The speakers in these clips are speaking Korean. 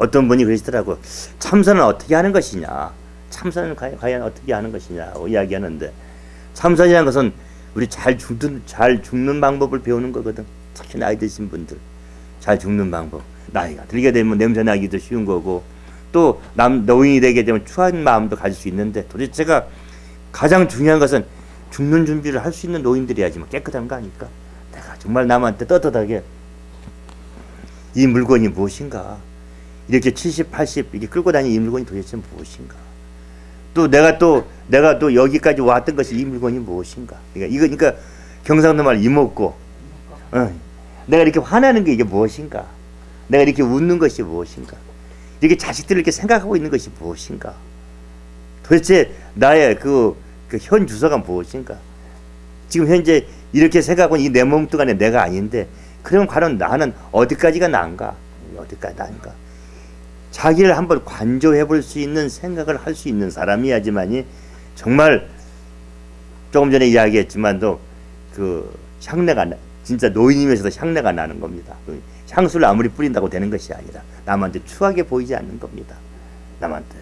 어떤 분이 그러시더라고. 참선은 어떻게 하는 것이냐? 참선은 과연, 어떻게 하는 것이냐고 이야기하는데 참선이라는 것은 우리 잘 죽는 잘 죽는 방법을 배우는 거거든. 특히 나이 드신 분들. 잘 죽는 방법. 나이가 들게 되면 냄새 나기도 쉬운 거고 또 남 노인이 되게 되면 추한 마음도 가질 수 있는데 도대체가 가장 중요한 것은 죽는 준비를 할 수 있는 노인들이야지만 깨끗한 거 아닐까? 내가 정말 남한테 떳떳하게 이 물건이 무엇인가 이렇게 70, 80 이렇게 끌고 다니는 이 물건이 도대체 무엇인가? 또 내가 또 내가 또 여기까지 왔던 것이 이 물건이 무엇인가? 그러니까 이거 그러니까 경상도 말 이먹고 어, 내가 이렇게 화나는 게 이게 무엇인가? 내가 이렇게 웃는 것이 무엇인가? 이렇게 자식들을 이렇게 생각하고 있는 것이 무엇인가? 도대체 나의 그, 그 현 주소가 무엇인가? 지금 현재 이렇게 생각하고 이 내 몸뚱아리 내가 아닌데 그러면 과연 나는 어디까지가 난가? 어디까지 난가 자기를 한번 관조해 볼 수 있는 생각을 할 수 있는 사람이야지만이 정말 조금 전에 이야기했지만도 그 향내가 나, 진짜 노인이면서도 향내가 나는 겁니다. 그 향수를 아무리 뿌린다고 되는 것이 아니라 남한테 추하게 보이지 않는 겁니다. 남한테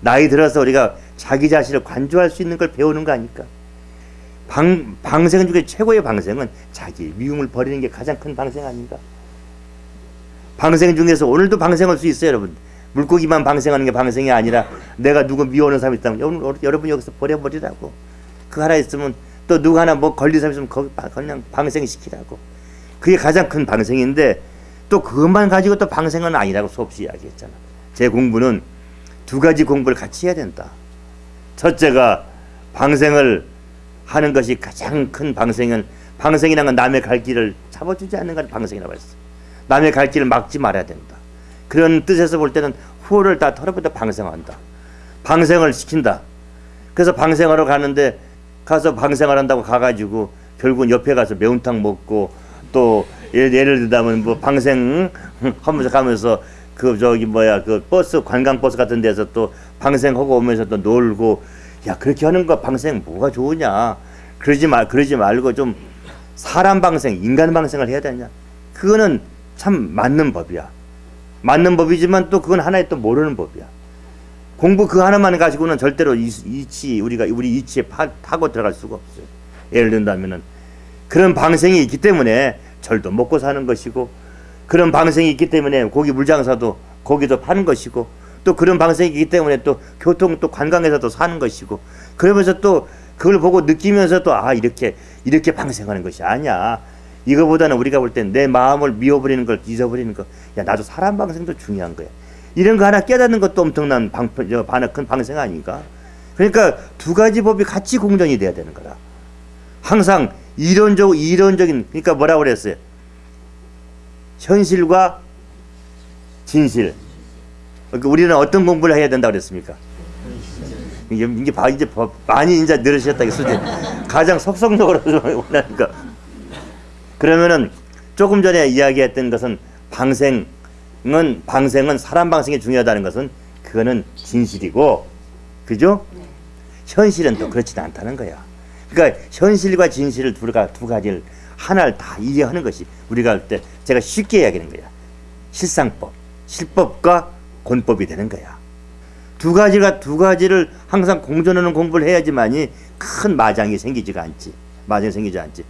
나이 들어서 우리가 자기 자신을 관조할 수 있는 걸 배우는 거 아닐까? 방, 방생 중에 최고의 방생은 자기 미움을 버리는 게 가장 큰 방생 아닌가? 방생 중에서 오늘도 방생할 수 있어요, 여러분. 물고기만 방생하는 게 방생이 아니라 내가 누구 미워하는 사람이 있다면 여러분, 여기서 버려버리라고. 그 하나 있으면 또 누구 하나 뭐 걸린 사람 있으면 거기 그냥 방생시키라고. 그게 가장 큰 방생인데 또 그것만 가지고 또 방생은 아니라고 수없이 이야기했잖아. 제 공부는 두 가지 공부를 같이 해야 된다. 첫째가 방생을 하는 것이 가장 큰 방생은 방생이라는 건 남의 갈 길을 잡아주지 않는 건 방생이라고 했어. 남의 갈 길을 막지 말아야 된다. 그런 뜻에서 볼 때는 후를 다 털어버려 방생한다. 방생을 시킨다. 그래서 방생하러 가는데 가서 방생을 한다고 가가지고 결국은 옆에 가서 매운탕 먹고 또 예를, 예를 들자면 뭐 방생 하면서 가면서 그 저기 뭐야 그 버스 관광 버스 같은 데서 또 방생하고 오면서 또 놀고 야 그렇게 하는 거 방생 뭐가 좋으냐 그러지 말 그러지 말고 좀 사람 방생 인간 방생을 해야 되냐 그거는 참 맞는 법이야. 맞는 법이지만 또 그건 하나의 또 모르는 법이야. 공부 그 하나만 가지고는 절대로 이, 이치 우리가 우리 이치에 파, 타고 들어갈 수가 없어요. 예를 든다면은 그런 방생이 있기 때문에 절도 먹고 사는 것이고 그런 방생이 있기 때문에 고기 물장사도 고기도 파는 것이고 또 그런 방생이 있기 때문에 또 교통 또 관광에서도 사는 것이고 그러면서 또 그걸 보고 느끼면서 또 아 이렇게 이렇게 방생하는 것이 아니야 이거보다는 우리가 볼 땐 내 마음을 미워버리는 걸 잊어버리는 거 야 나도 사람 방생도 중요한 거야 이런 거 하나 깨닫는 것도 엄청난 방, 저, 큰 방생 아닌가 그러니까 두 가지 법이 같이 공존이 돼야 되는 거다 항상 이론적 이론적인 그러니까 뭐라고 그랬어요 현실과 진실. 그러니까 우리는 어떤 공부를 해야 된다고 그랬습니까? 이게, 이게 바, 이제 많이 이제 늘으셨다, 수준. 가장 속성적으로 원하니까. 그러면은 조금 전에 이야기했던 것은 방생은, 방생은 사람 방생이 중요하다는 것은 그거는 진실이고, 그죠? 현실은 또 그렇지는 않다는 거야. 그러니까 현실과 진실을 두, 두 가지를 하나를 다 이해하는 것이 우리가 할 때 제가 쉽게 이야기하는 거야. 실상법, 실법과 권법이 되는 거야. 두 가지가 두 가지를 항상 공존하는 공부를 해야지만이 큰 마장이 생기지가 않지. 마장이 생기지 않지.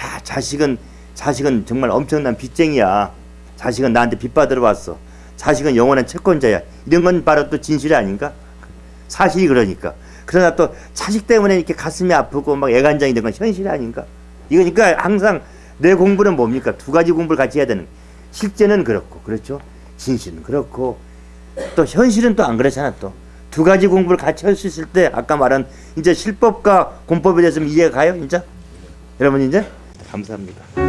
야 자식은 자식은 정말 엄청난 빚쟁이야. 자식은 나한테 빚 받으러 왔어. 자식은 영원한 채권자야. 이런 건 바로 또 진실이 아닌가? 사실이 그러니까. 그러나 또 자식 때문에 이렇게 가슴이 아프고 막 애간장이 된 건 현실이 아닌가? 이거니까 항상 내 공부는 뭡니까? 두 가지 공부를 같이 해야 되는. 실제는 그렇고, 그렇죠? 진실은 그렇고, 또 현실은 또 안 그렇잖아, 또. 두 가지 공부를 같이 할 수 있을 때, 아까 말한, 이제 실법과 공법에 대해서 이해가 가요, 이제? 여러분, 이제? 감사합니다.